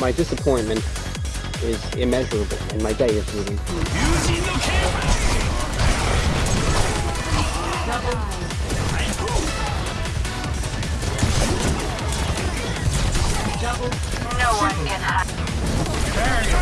My disappointment is immeasurable, and my day is moving. No one can hide.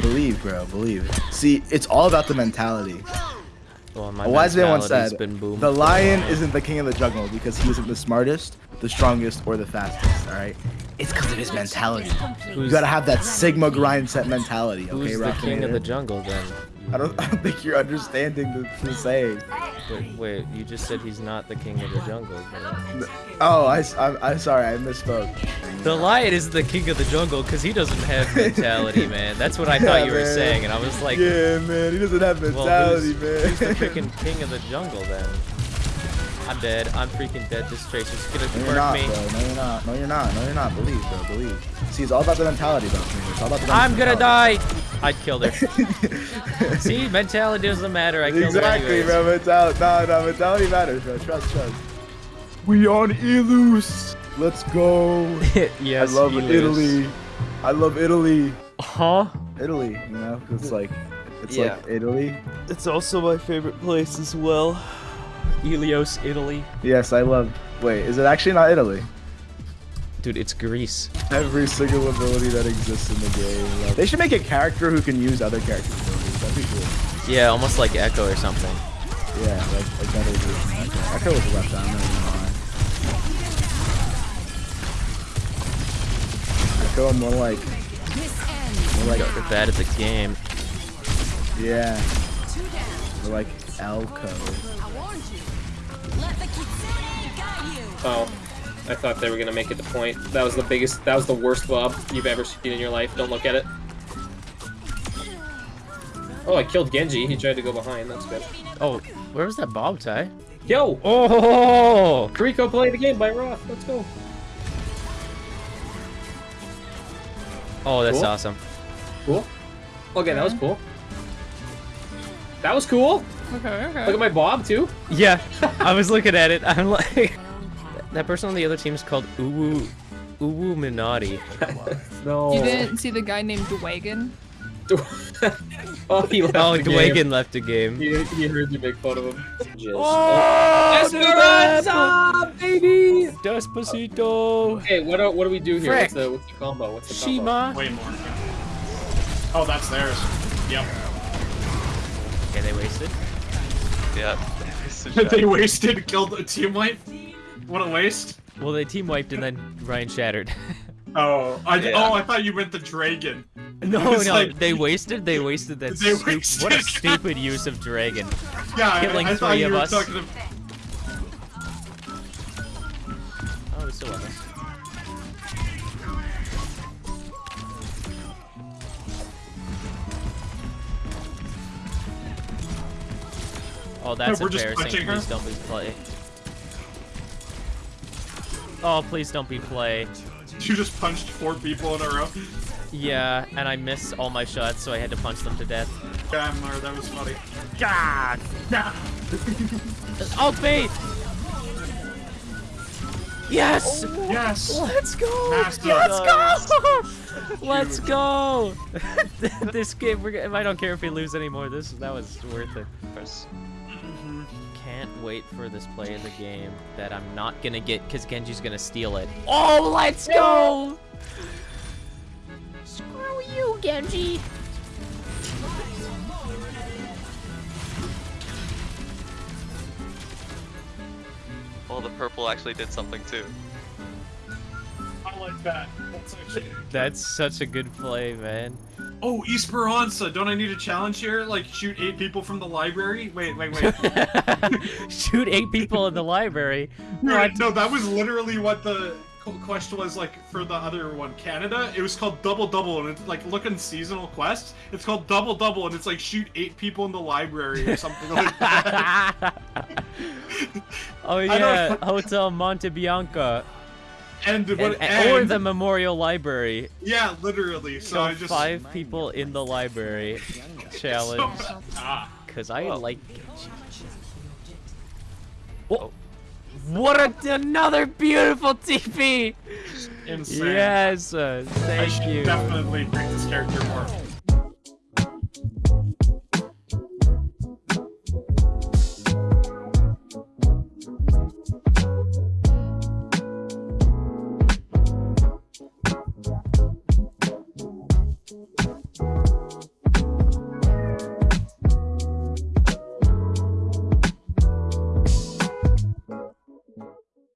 Believe, bro. Believe. See, it's all about the mentality. Well, my A wise man once said, been "The lion isn't the king of the jungle because he isn't the smartest, the strongest, or the fastest." All right. It's because of his mentality. You Who's, gotta have that Sigma grind set mentality. Okay, who's the Rock king of the jungle then? I don't, I don't think you're understanding the, the saying. Wait, wait, you just said he's not the king of the jungle. But... Oh, I, am I'm sorry, I misspoke. The lion is the king of the jungle because he doesn't have mentality, man. That's what I thought Yeah, you were man. saying, and I was like, yeah, man, he doesn't have well, mentality, who's, man. who's the freaking king of the jungle then? I'm dead. I'm freaking dead. This Tracer's gonna No, you're not, me. bro. No, you're not. No, you're not. No, you're not. Believe, bro. Believe. See, it's all about the mentality, bro. It's all about the I'm gonna die. I killed her. See, mentality doesn't matter. I killed exactly, her anyways. bro. Mentality. No, no, mentality matters, bro. Trust, trust. We on Ilios. Let's go. yes, I love Ilios. Italy. I love Italy. Huh? Italy, you know, 'cause it's like, it's Yeah. like Italy. It's also my favorite place as well. Ilios, Italy. Yes, I love. Wait, is it actually not Italy? Dude, it's Greece. Every single ability that exists in the game. They should make a character who can use other characters' abilities. That'd be cool. Yeah, almost like Echo or something. Yeah, like, like that is. Echo was left out. I'm not even gonna lie. Echo, I'm more like, more like, You're bad at the game. yeah, more like Elko. Oh, I thought they were gonna make it the point. That was the biggest, that was the worst bob you've ever seen in your life. Don't look at it. Oh, I killed Genji. He tried to go behind. That's good. Oh, where was that bob tie? Yo! Oh! Rico play the game by Roth. Let's go. Oh, that's Cool. awesome. Cool. Okay, that was cool. That was cool. Okay, okay. Look at my bob too. Yeah, I was looking at it. I'm like, that person on the other team is called Uwu, Uwu Minati. No. You didn't see the guy named Dwagon? oh, he left Oh, the game. Left the game. He, he heard you make fun of him. Just- Oh, oh Esperanza, baby! Despacito. Okay, what do, what do we do here? Frick. What's the, what's the combo? What's the combo? Shima. Way more. Oh, that's theirs. Yep. Okay, they wasted. Yep. they wasted, killed a team wipe. What a waste. Well, they team wiped and then Rein shattered. Oh, I, oh, Yeah. oh, I thought you meant the dragon. no, no, like- they wasted. They wasted that. They stu- wasted. What a stupid use of dragon. Yeah, Killing I, I thought three you of were us. talking to. Oh, that's We're embarrassing. glitching? Please don't be play. Oh, please don't be play. You just punched four people in a row. Yeah, and I missed all my shots, so I had to punch them to death. Damn, Mar, that was funny. God! Ult bait! Yes! Oh, yes! Let's go! Master. Let's go! Let's go! this game, we're, g- I don't care if we lose anymore. This that was worth it. Can't wait for this play of the game that I'm not gonna get because Genji's gonna steal it. Oh, let's go! Screw you, Genji! Well, the purple actually did something too. I like that. That's. That's such a good play, man. Oh, Esperanza! Don't I need a challenge here? Like, shoot eight people from the library? Wait, wait, wait. Shoot eight people in the library. Right, no, that was literally what the qu- quest was like for the other one, Canada. It was called Double Double, and it's like look in seasonal quests. It's called Double Double, and it's like shoot eight people in the library or something like that. oh yeah, Hotel Monte Bianca. and, what, And- or the Memorial Library. yeah, literally. So, So I just five people in the library challenge. ah, Cause I Whoa. like Oh. What a, another beautiful TP! insane. Yes, uh, I thank should you. definitely pick this character more.